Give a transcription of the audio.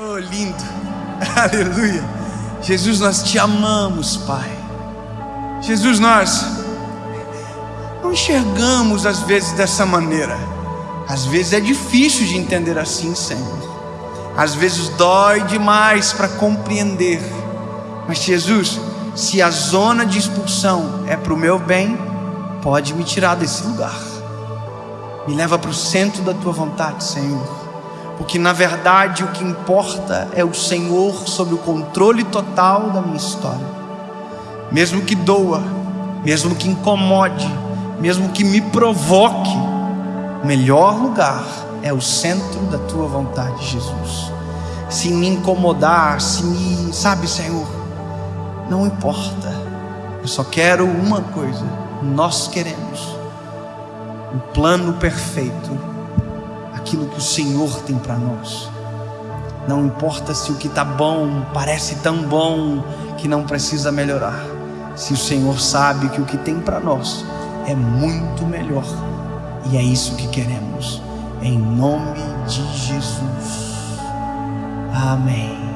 Oh, lindo. Aleluia. Jesus, nós te amamos, Pai. Jesus, nós não enxergamos às vezes dessa maneira. Às vezes é difícil de entender assim, Senhor. Às vezes dói demais para compreender. Mas Jesus, se a zona de expulsão é para o meu bem, pode me tirar desse lugar. Me leva para o centro da tua vontade, Senhor porque na verdade o que importa é o Senhor sob o controle total da minha história. Mesmo que doa, mesmo que incomode, mesmo que me provoque, o melhor lugar é o centro da tua vontade, Jesus. Se me incomodar, se me, sabe, Senhor, não importa. Eu só quero uma coisa. Nós queremos o plano perfeito aquilo que o Senhor tem para nós. Não importa se o que está bom parece tão bom que não precisa melhorar. Se o Senhor sabe que o que tem para nós é muito melhor. E é isso que queremos. Em nome de Jesus. Amém.